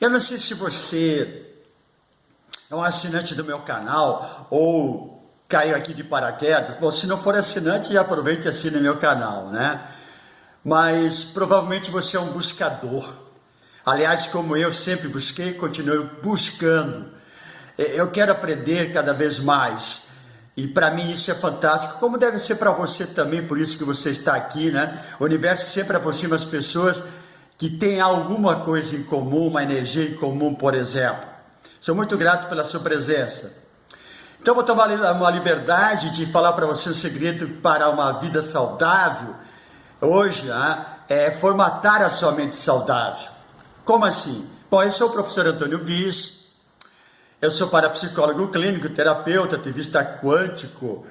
Eu não sei se você é um assinante do meu canal ou caiu aqui de paraquedas. Bom, se não for assinante, já aproveite e assine meu canal, né? Mas provavelmente você é um buscador. Aliás, como eu sempre busquei, continuo buscando. Eu quero aprender cada vez mais. E para mim isso é fantástico, como deve ser para você também, por isso que você está aqui, né? O universo sempre aproxima as pessoas que tem alguma coisa em comum, uma energia em comum, por exemplo. Sou muito grato pela sua presença. Então vou tomar uma liberdade de falar para você o um segredo para uma vida saudável. Hoje né, é formatar a sua mente saudável. Como assim? Bom, eu sou o professor Antônio Guiz, eu sou parapsicólogo clínico, terapeuta, ativista quântico,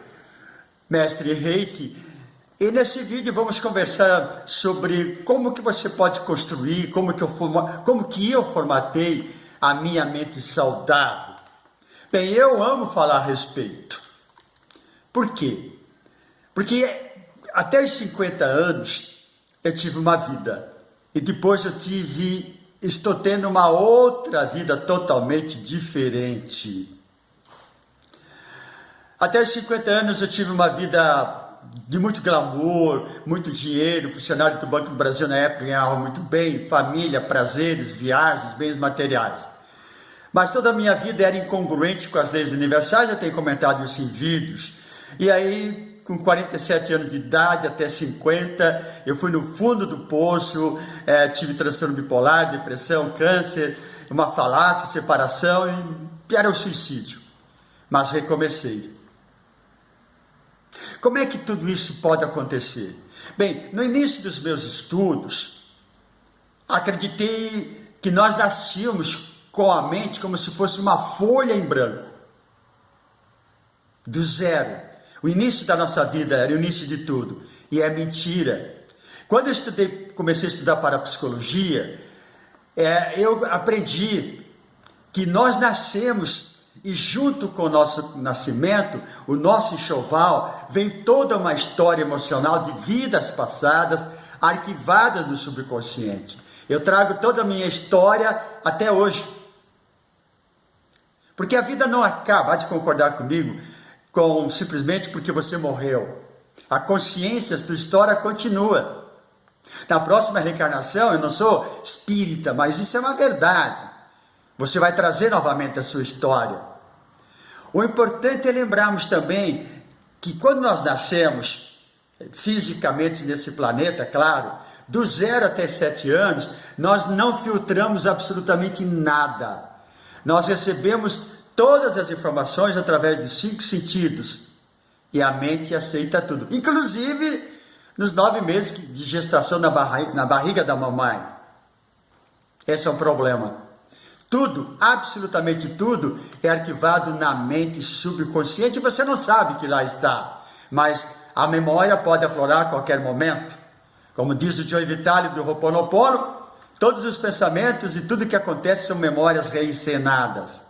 mestre reiki e nesse vídeo vamos conversar sobre como que você pode construir, como que eu, forma, como que eu formatei a minha mente saudável. Bem, eu amo falar a respeito. Por quê? Porque até os 50 anos eu tive uma vida e depois eu tive, estou tendo uma outra vida totalmente diferente. Até os 50 anos eu tive uma vida de muito glamour, muito dinheiro, funcionário do Banco do Brasil na época ganhava muito bem, família, prazeres, viagens, bens materiais. Mas toda a minha vida era incongruente com as leis universais, eu tenho comentado isso em vídeos. E aí, com 47 anos de idade, até 50, eu fui no fundo do poço, é, tive transtorno bipolar, depressão, câncer, uma falácia, separação, e era o suicídio. Mas recomecei. Como é que tudo isso pode acontecer? Bem, no início dos meus estudos, acreditei que nós nascíamos com a mente como se fosse uma folha em branco, do zero. O início da nossa vida era o início de tudo, e é mentira. Quando eu estudei, comecei a estudar parapsicologia, é, eu aprendi que nós nascemos e junto com o nosso nascimento, o nosso enxoval, vem toda uma história emocional de vidas passadas arquivadas no subconsciente. Eu trago toda a minha história até hoje. Porque a vida não acaba, há de concordar comigo, com simplesmente porque você morreu. A consciência, a sua história continua. Na próxima reencarnação, eu não sou espírita, mas isso é uma verdade. Você vai trazer novamente a sua história. O importante é lembrarmos também que quando nós nascemos, fisicamente nesse planeta, claro, do zero até sete anos, nós não filtramos absolutamente nada. Nós recebemos todas as informações através dos cinco sentidos e a mente aceita tudo, inclusive nos nove meses de gestação na barriga, na barriga da mamãe. Esse é um problema. Tudo, absolutamente tudo, é arquivado na mente subconsciente e você não sabe que lá está. Mas a memória pode aflorar a qualquer momento. Como diz o Joe Vitale do Ho'oponopono, todos os pensamentos e tudo que acontece são memórias reencenadas.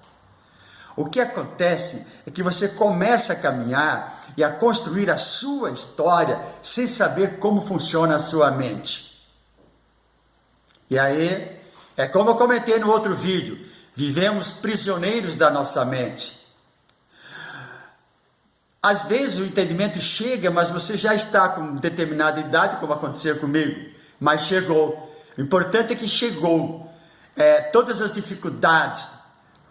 O que acontece é que você começa a caminhar e a construir a sua história sem saber como funciona a sua mente. E aí é como eu comentei no outro vídeo, vivemos prisioneiros da nossa mente. Às vezes o entendimento chega, mas você já está com determinada idade, como aconteceu comigo, mas chegou. O importante é que chegou. É, todas as dificuldades,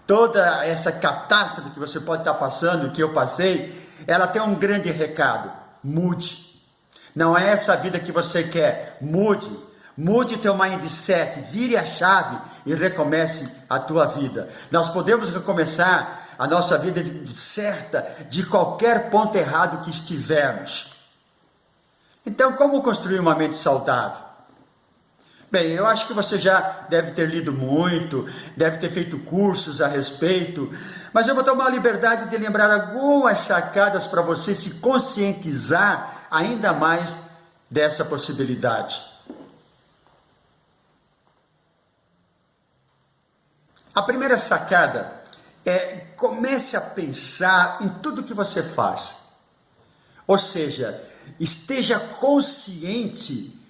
toda essa catástrofe que você pode estar passando, que eu passei, ela tem um grande recado: mude. Não é essa vida que você quer, mude. Mude teu mindset, vire a chave e recomece a tua vida. Nós podemos recomeçar a nossa vida certa de qualquer ponto errado que estivermos. Então, como construir uma mente saudável? Bem, eu acho que você já deve ter lido muito, deve ter feito cursos a respeito, mas eu vou tomar a liberdade de lembrar algumas sacadas para você se conscientizar ainda mais dessa possibilidade. A primeira sacada é comece a pensar em tudo que você faz. Ou seja, esteja consciente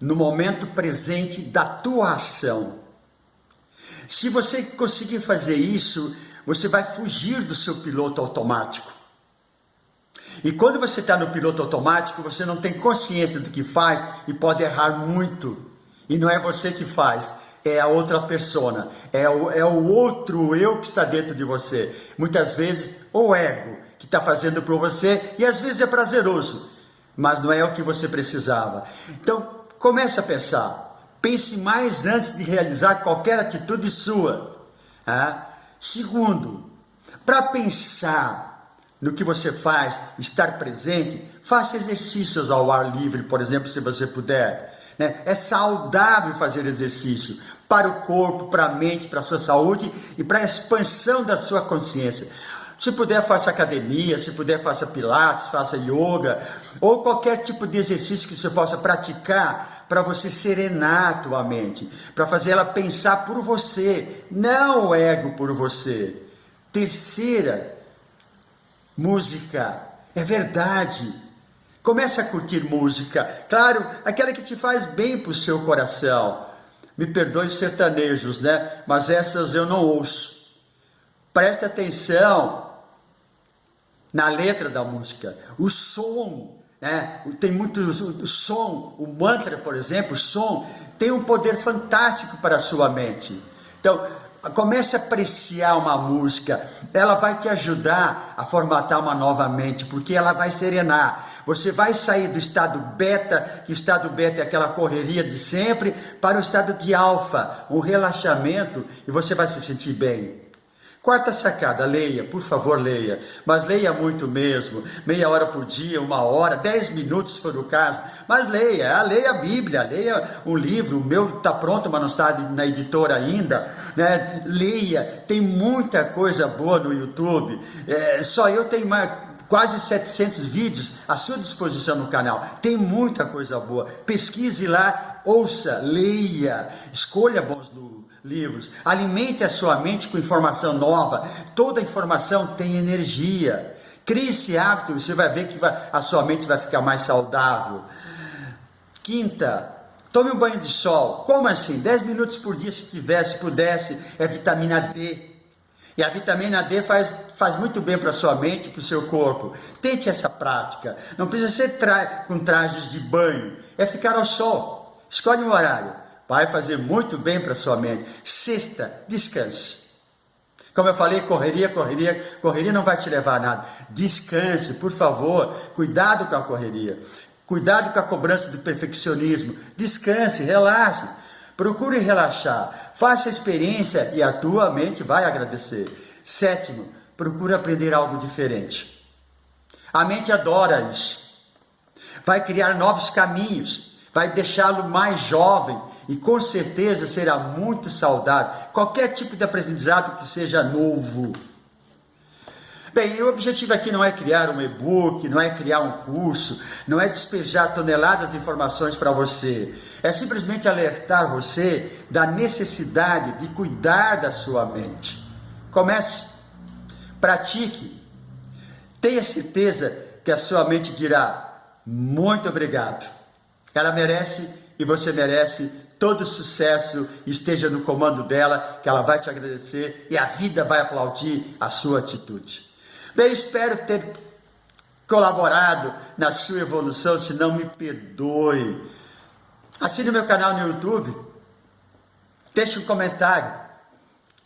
no momento presente da tua ação. Se você conseguir fazer isso, você vai fugir do seu piloto automático. E quando você está no piloto automático, você não tem consciência do que faz e pode errar muito. E não é você que faz, é a outra persona, é o, é o outro eu que está dentro de você. Muitas vezes o ego que está fazendo por você e às vezes é prazeroso, mas não é o que você precisava. Então comece a pensar, pense mais antes de realizar qualquer atitude sua. Ah? Segundo, para pensar no que você faz, estar presente, faça exercícios ao ar livre, por exemplo, se você puder. Né? É saudável fazer exercício para o corpo, para a mente, para a sua saúde e para a expansão da sua consciência. Se puder, faça academia, se puder, faça pilates, faça yoga, ou qualquer tipo de exercício que você possa praticar para você serenar a tua mente, para fazer ela pensar por você, não o ego por você. Terceira, música. É verdade. Comece a curtir música, claro, aquela que te faz bem para o seu coração. Me perdoe os sertanejos, né? Mas essas eu não ouço. Preste atenção na letra da música, o som, né? Tem muito o som, o mantra, por exemplo, o som tem um poder fantástico para a sua mente. Então, Comece a apreciar uma música, ela vai te ajudar a formatar uma nova mente, porque ela vai serenar. Você vai sair do estado beta, que o estado beta é aquela correria de sempre, para o estado de alfa, um relaxamento, e você vai se sentir bem. Quarta sacada, leia, por favor, leia, mas leia muito mesmo, meia hora por dia, uma hora, dez minutos se for o caso, mas leia, ah, leia a Bíblia, leia o livro, o meu está pronto, mas não está na editora ainda, né? leia, tem muita coisa boa no YouTube, é, só eu tenho mais, quase 700 vídeos à sua disposição no canal. Tem muita coisa boa. Pesquise lá, ouça, leia, escolha bons livros. Alimente a sua mente com informação nova. Toda informação tem energia. Crie esse hábito, você vai ver que vai, a sua mente vai ficar mais saudável. Quinta, tome um banho de sol. Como assim? 10 minutos por dia, se tivesse, pudesse, é vitamina D. E a vitamina D faz, faz muito bem para a sua mente para o seu corpo. Tente essa prática. Não precisa ser tra com trajes de banho, é ficar ao sol. Escolhe um horário. Vai fazer muito bem para a sua mente. Sexta, descanse. Como eu falei, correria, correria, correria não vai te levar a nada. Descanse, por favor. Cuidado com a correria. Cuidado com a cobrança do perfeccionismo. Descanse, relaxe. Procure relaxar. Faça a experiência e a tua mente vai agradecer. Sétimo, procure aprender algo diferente. A mente adora isso. Vai criar novos caminhos. Vai deixá-lo mais jovem e com certeza será muito saudável. Qualquer tipo de aprendizado que seja novo. Bem, o objetivo aqui não é criar um e-book, não é criar um curso, não é despejar toneladas de informações para você. É simplesmente alertar você da necessidade de cuidar da sua mente. Comece, pratique, tenha certeza que a sua mente dirá: muito obrigado. Ela merece e você merece todo sucesso esteja no comando dela, que ela vai te agradecer e a vida vai aplaudir a sua atitude. Bem, espero ter colaborado na sua evolução, se não me perdoe. Assine meu canal no YouTube, deixe um comentário,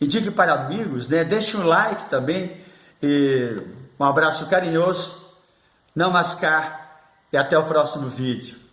indique para amigos, né? deixe um like também. E um abraço carinhoso, não mascar e até o próximo vídeo.